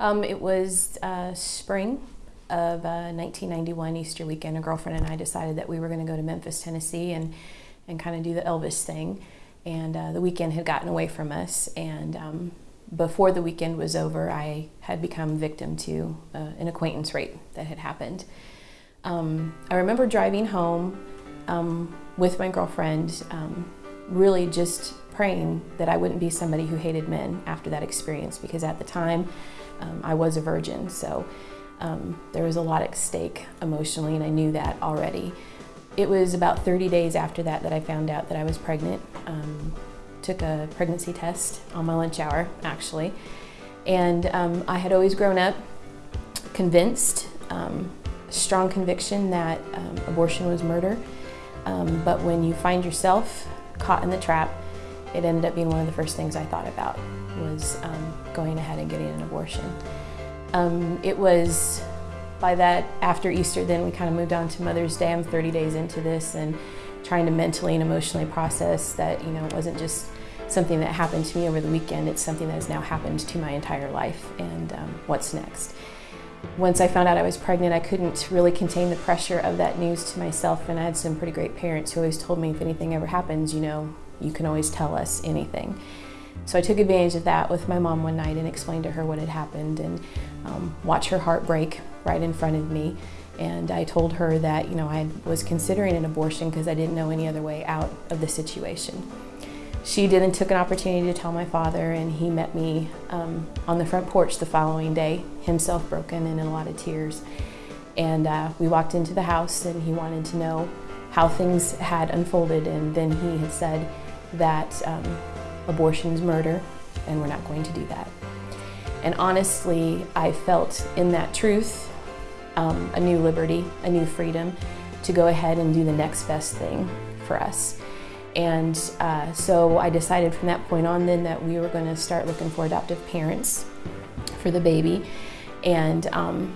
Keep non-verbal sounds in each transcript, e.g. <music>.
Um, it was uh, spring of uh, 1991, Easter weekend. A girlfriend and I decided that we were going to go to Memphis, Tennessee, and and kind of do the Elvis thing. And uh, the weekend had gotten away from us, and um, before the weekend was over, I had become victim to uh, an acquaintance rape that had happened. Um, I remember driving home um, with my girlfriend, um, really just praying that I wouldn't be somebody who hated men after that experience because at the time um, I was a virgin. So um, there was a lot at stake emotionally, and I knew that already. It was about 30 days after that that I found out that I was pregnant. Um, took a pregnancy test on my lunch hour, actually. And um, I had always grown up convinced, um, strong conviction that um, abortion was murder. But when you find yourself caught in the trap, it ended up being one of the first things I thought about was um, going ahead and getting an abortion. Um, it was by that after Easter, then we kind of moved on to Mother's Day. I'm 30 days into this and trying to mentally and emotionally process that, you know, it wasn't just something that happened to me over the weekend, it's something that has now happened to my entire life and um, what's next. Once I found out I was pregnant, I couldn't really contain the pressure of that news to myself, and I had some pretty great parents who always told me if anything ever happens, you know, you can always tell us anything. So I took advantage of that with my mom one night and explained to her what had happened and um, watch her heart break right in front of me. And I told her that, you know, I was considering an abortion because I didn't know any other way out of the situation. She and took an opportunity to tell my father, and he met me um, on the front porch the following day, himself broken and in a lot of tears. And uh, we walked into the house, and he wanted to know how things had unfolded. And then he had said that um, abortion is murder, and we're not going to do that. And honestly, I felt in that truth um, a new liberty, a new freedom to go ahead and do the next best thing for us. And uh, so I decided from that point on then that we were going to start looking for adoptive parents for the baby and um,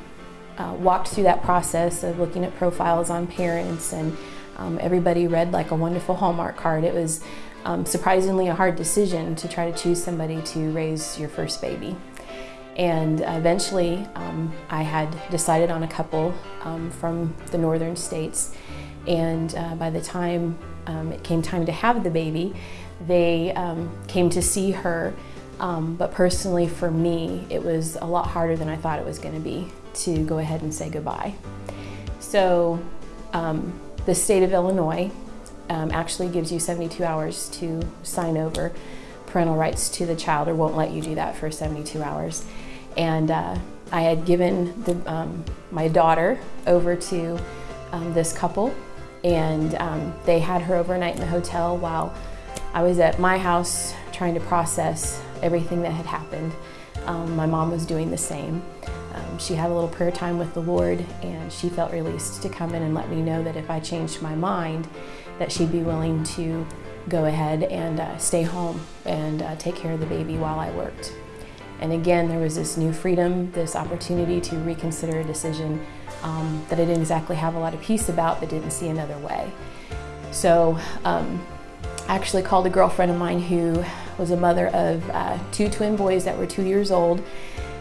uh, walked through that process of looking at profiles on parents and um, everybody read like a wonderful Hallmark card. It was um, surprisingly a hard decision to try to choose somebody to raise your first baby. And eventually um, I had decided on a couple um, from the northern states and uh, by the time um, it came time to have the baby, they um, came to see her. Um, but personally, for me, it was a lot harder than I thought it was going to be to go ahead and say goodbye. So, the state of Illinois um, actually gives you 72 hours to sign over parental rights to the child, or won't let you do that for 72 hours. And uh, I had given the, um, my daughter over to this couple and um, they had her overnight in the hotel while I was at my house trying to process everything that had happened. Um, my mom was doing the same. Um, she had a little prayer time with the Lord and she felt released to come in and let me know that if I changed my mind that she'd be willing to go ahead and uh, stay home and uh, take care of the baby while I worked. And again, there was this new freedom, this opportunity to reconsider a decision um, that I didn't exactly have a lot of peace about, but didn't see another way. So um, I actually called a girlfriend of mine who was a mother of uh, two twin boys that were two years old,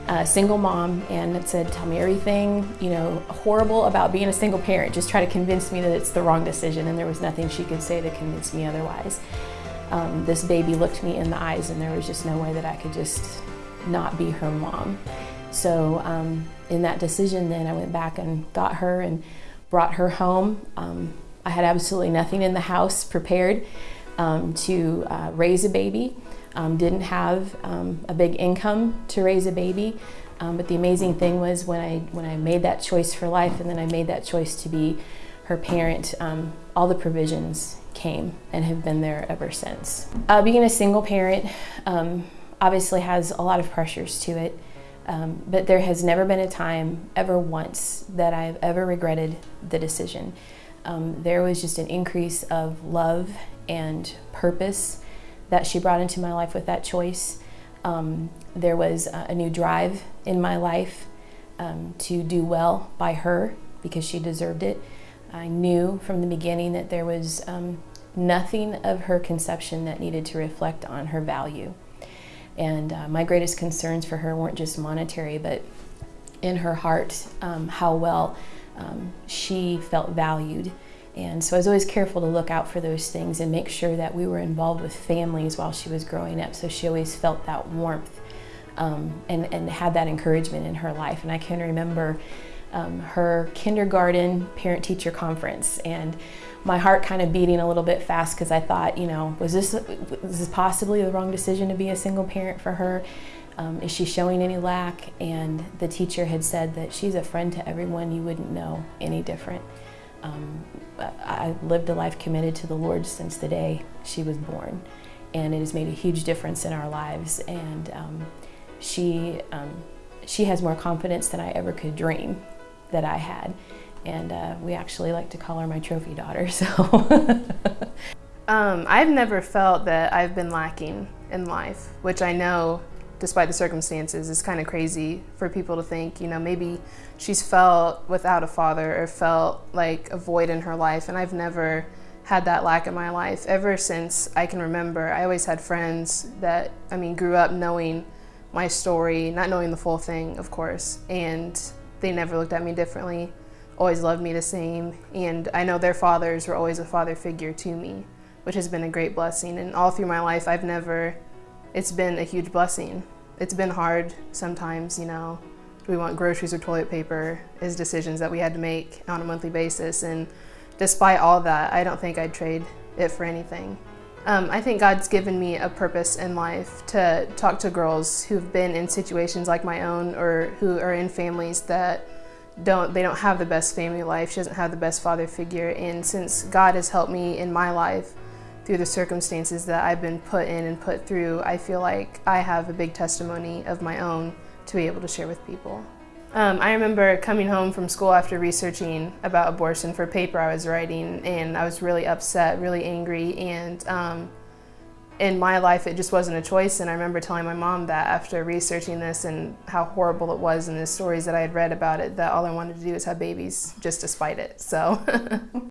a single mom, and said, tell me everything, you know, horrible about being a single parent. Just try to convince me that it's the wrong decision, and there was nothing she could say to convince me otherwise. Um, this baby looked me in the eyes, and there was just no way that I could just not be her mom. So um, in that decision, then I went back and got her and brought her home. Um, I had absolutely nothing in the house prepared um, to uh, raise a baby. Um, didn't have um, a big income to raise a baby. Um, but the amazing thing was when I when I made that choice for life, and then I made that choice to be her parent. all the provisions came and have been there ever since. Uh, being a single parent obviously has a lot of pressures to it. Um, but there has never been a time, ever once, that I've ever regretted the decision. Um, there was just an increase of love and purpose that she brought into my life with that choice. Um, there was a, new drive in my life um, to do well by her because she deserved it. I knew from the beginning that there was um, nothing of her conception that needed to reflect on her value. And uh, my greatest concerns for her weren't just monetary, but in her heart, um, how well um, she felt valued. And so I was always careful to look out for those things and make sure that we were involved with families while she was growing up. So she always felt that warmth um, and, and had that encouragement in her life. And I can remember um, her kindergarten parent teacher conference and my heart kind of beating a little bit fast because I thought, you know, was this, was this possibly the wrong decision to be a single parent for her? Um, is she showing any lack? And the teacher had said that she's a friend to everyone, you wouldn't know any different. Um, I lived a life committed to the Lord since the day she was born, and it has made a huge difference in our lives. And um, she, um, she has more confidence than I ever could dream that I had. And uh, we actually like to call her my trophy daughter, <laughs> so. um, I've never felt that I've been lacking in life, which I know despite the circumstances it's kind of crazy for people to think, you know, maybe she's felt without a father or felt like a void in her life. And I've never had that lack in my life. Ever since I can remember, I always had friends that, I mean, grew up knowing my story, not knowing the full thing, of course, and they never looked at me differently, always loved me the same. And I know their fathers were always a father figure to me, which has been a great blessing. And all through my life, I've never it's been a huge blessing. It's been hard sometimes, you know, do we want groceries or toilet paper is decisions that we had to make on a monthly basis. And despite all that, I don't think I'd trade it for anything. Um, I think God's given me a purpose in life to talk to girls who've been in situations like my own or who are in families that don't they don't have the best family life. She doesn't have the best father figure. And since God has helped me in my life through the circumstances that I've been put in and put through, I feel like I have a big testimony of my own to be able to share with people. Um, I remember coming home from school after researching about abortion for a paper I was writing, and I was really upset, really angry, and um, in my life it just wasn't a choice. And I remember telling my mom that after researching this and how horrible it was and the stories that I had read about it, that all I wanted to do was have babies just despite it. So. <laughs>